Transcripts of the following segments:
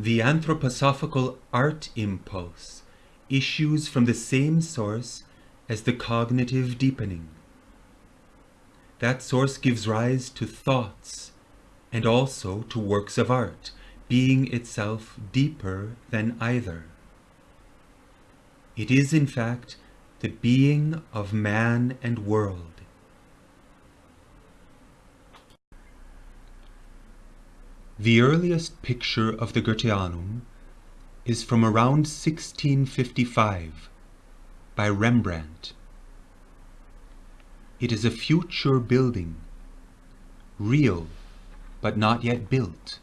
The anthroposophical art impulse issues from the same source as the cognitive deepening. That source gives rise to thoughts and also to works of art, being itself deeper than either. It is in fact the being of man and world. The earliest picture of the Goetheanum is from around 1655 by Rembrandt. It is a future building, real but not yet built.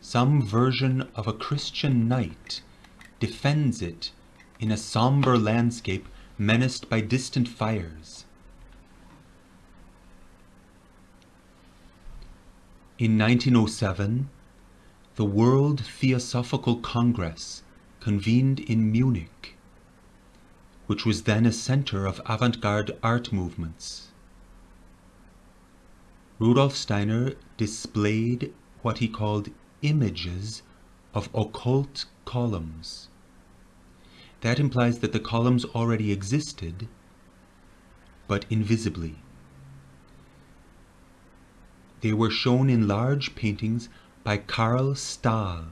Some version of a Christian knight defends it in a somber landscape menaced by distant fires. In 1907, the World Theosophical Congress convened in Munich, which was then a center of avant-garde art movements. Rudolf Steiner displayed what he called images of occult columns. That implies that the columns already existed, but invisibly. They were shown in large paintings by Karl Stahl,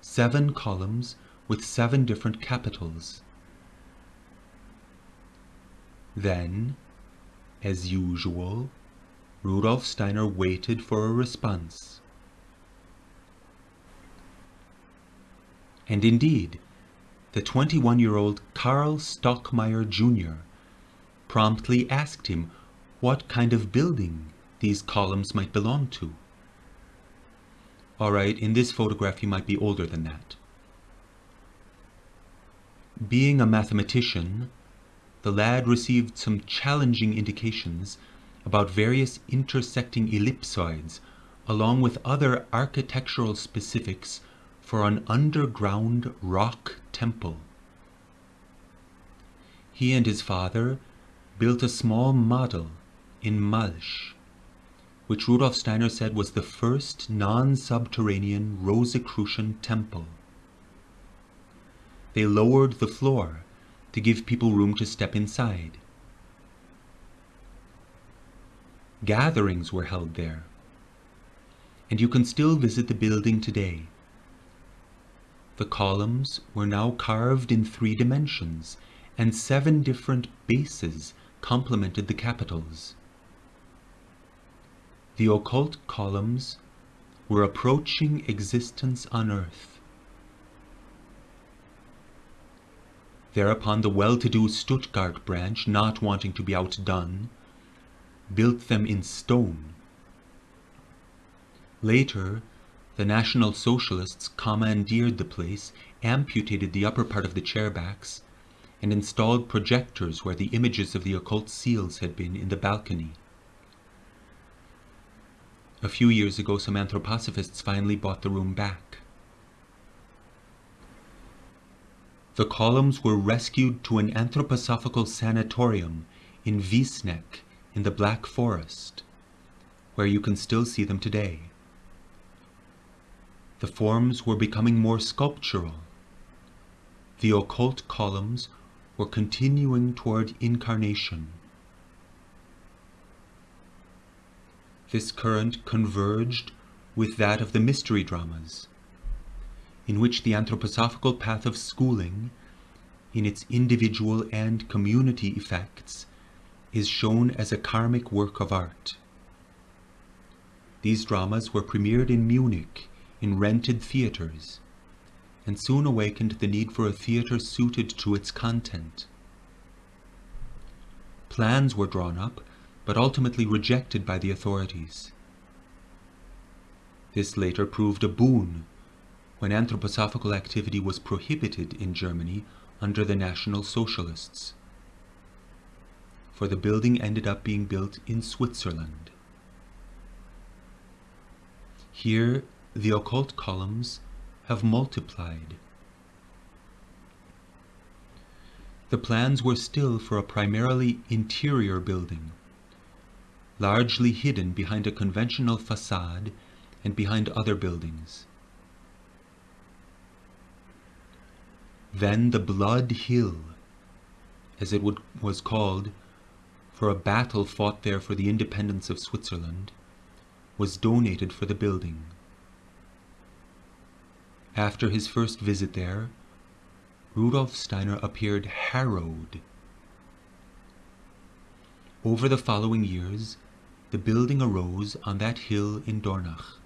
seven columns with seven different capitals. Then, as usual, Rudolf Steiner waited for a response. And indeed, the 21-year-old Karl Stockmeyer Jr. promptly asked him what kind of building these columns might belong to. Alright, in this photograph he might be older than that. Being a mathematician, the lad received some challenging indications about various intersecting ellipsoids along with other architectural specifics for an underground rock temple. He and his father built a small model in Malsch, which Rudolf Steiner said was the first non-subterranean Rosicrucian temple. They lowered the floor to give people room to step inside. Gatherings were held there. And you can still visit the building today. The columns were now carved in three dimensions, and seven different bases complemented the capitals. The occult columns were approaching existence on earth. Thereupon the well-to-do Stuttgart branch, not wanting to be outdone, built them in stone. Later, the National Socialists commandeered the place, amputated the upper part of the chairbacks, and installed projectors where the images of the occult seals had been in the balcony. A few years ago, some anthroposophists finally bought the room back. The columns were rescued to an anthroposophical sanatorium in Wiesneck in the Black Forest, where you can still see them today. The forms were becoming more sculptural. The occult columns were continuing toward incarnation. This current converged with that of the mystery dramas, in which the anthroposophical path of schooling, in its individual and community effects, is shown as a karmic work of art. These dramas were premiered in Munich in rented theatres and soon awakened the need for a theatre suited to its content. Plans were drawn up, but ultimately rejected by the authorities. This later proved a boon when anthroposophical activity was prohibited in Germany under the National Socialists for the building ended up being built in Switzerland. Here, the occult columns have multiplied. The plans were still for a primarily interior building, largely hidden behind a conventional facade and behind other buildings. Then the Blood Hill, as it would, was called, for a battle fought there for the independence of Switzerland, was donated for the building. After his first visit there, Rudolf Steiner appeared harrowed. Over the following years, the building arose on that hill in Dornach.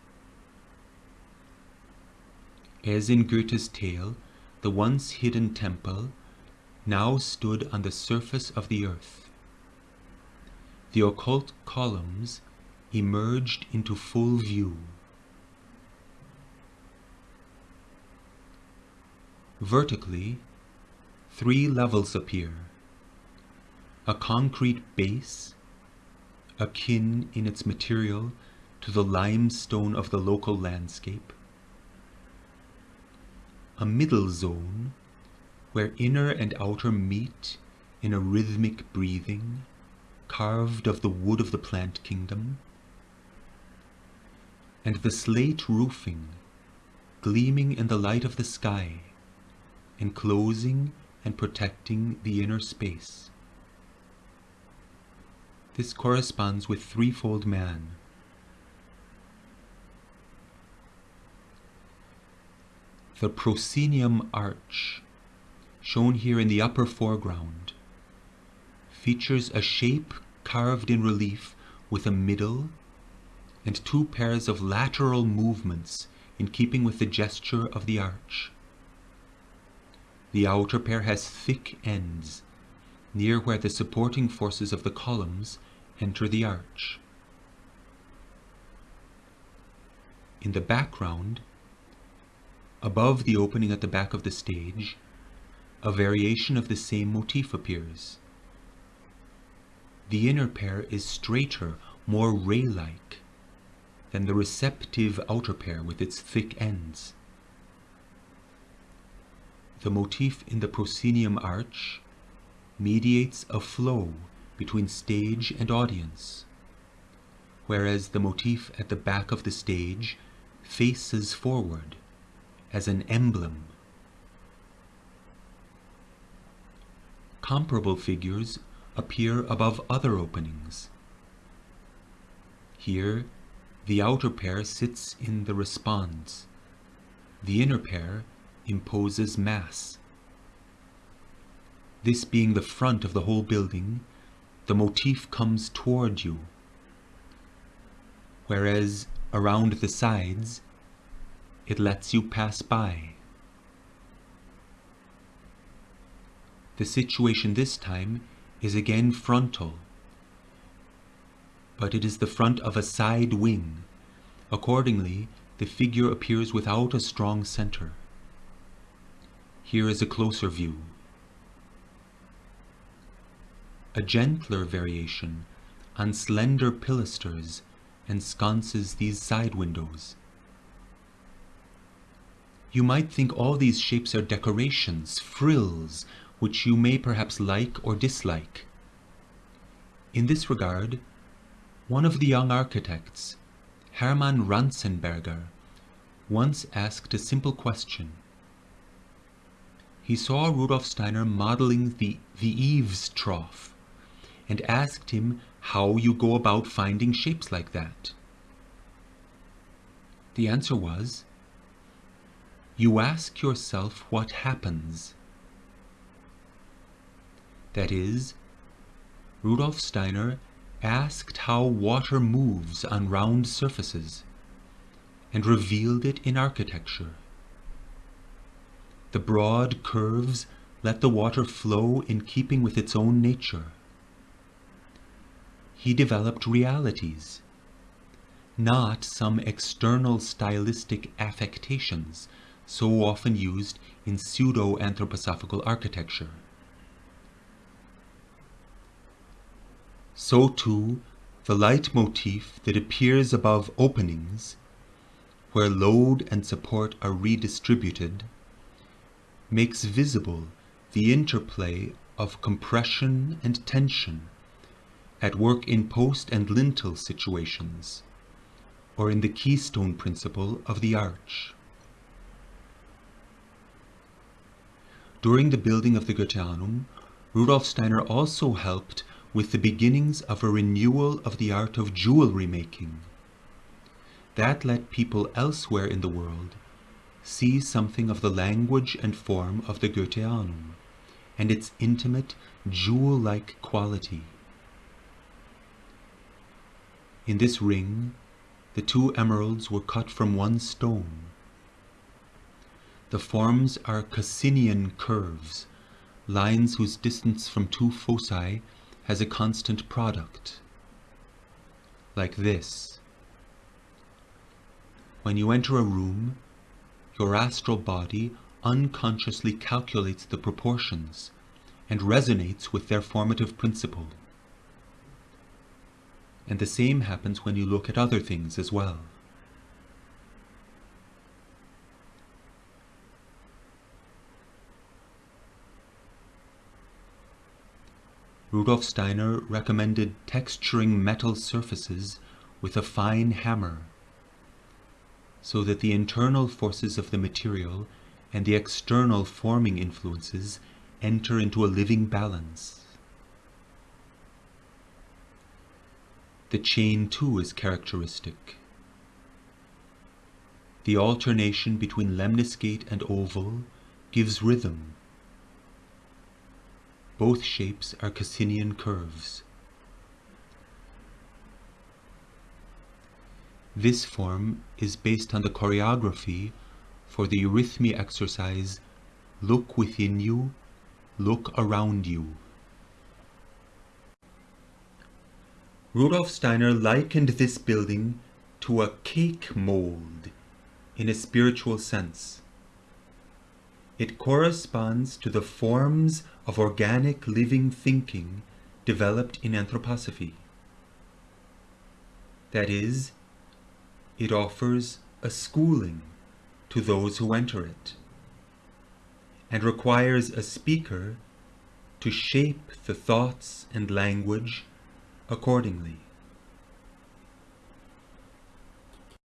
As in Goethe's tale, the once hidden temple now stood on the surface of the earth. The occult columns emerged into full view. Vertically, three levels appear. A concrete base, akin in its material to the limestone of the local landscape. A middle zone where inner and outer meet in a rhythmic breathing, carved of the wood of the plant kingdom. And the slate roofing, gleaming in the light of the sky, enclosing and protecting the inner space. This corresponds with threefold man. The proscenium arch, shown here in the upper foreground, features a shape carved in relief with a middle and two pairs of lateral movements in keeping with the gesture of the arch. The outer pair has thick ends, near where the supporting forces of the columns enter the arch. In the background, above the opening at the back of the stage, a variation of the same motif appears. The inner pair is straighter, more ray-like, than the receptive outer pair with its thick ends. The motif in the proscenium arch mediates a flow between stage and audience, whereas the motif at the back of the stage faces forward as an emblem. Comparable figures appear above other openings. Here, the outer pair sits in the response. The inner pair imposes mass. This being the front of the whole building, the motif comes toward you, whereas around the sides, it lets you pass by. The situation this time is again frontal, but it is the front of a side wing. Accordingly, the figure appears without a strong center. Here is a closer view. A gentler variation on slender pilasters ensconces these side windows. You might think all these shapes are decorations, frills, which you may perhaps like or dislike. In this regard, one of the young architects, Hermann Ranzenberger, once asked a simple question he saw Rudolf Steiner modeling the, the eaves trough and asked him how you go about finding shapes like that. The answer was, you ask yourself what happens. That is, Rudolf Steiner asked how water moves on round surfaces and revealed it in architecture. The broad curves let the water flow in keeping with its own nature. He developed realities, not some external stylistic affectations so often used in pseudo-anthroposophical architecture. So too, the leitmotif that appears above openings, where load and support are redistributed, makes visible the interplay of compression and tension at work in post and lintel situations, or in the keystone principle of the arch. During the building of the Goetheanum, Rudolf Steiner also helped with the beginnings of a renewal of the art of jewelry making. That let people elsewhere in the world see something of the language and form of the Goetheanum and its intimate, jewel-like quality. In this ring, the two emeralds were cut from one stone. The forms are Cassinian curves, lines whose distance from two foci has a constant product. Like this. When you enter a room, your astral body unconsciously calculates the proportions and resonates with their formative principle. And the same happens when you look at other things as well. Rudolf Steiner recommended texturing metal surfaces with a fine hammer so that the internal forces of the material and the external forming influences enter into a living balance. The chain too is characteristic. The alternation between lemniscate and oval gives rhythm. Both shapes are Cassinian curves. This form is based on the choreography for the eurythmy exercise Look Within You, Look Around You. Rudolf Steiner likened this building to a cake mold in a spiritual sense. It corresponds to the forms of organic living thinking developed in anthroposophy. That is, it offers a schooling to those who enter it and requires a speaker to shape the thoughts and language accordingly.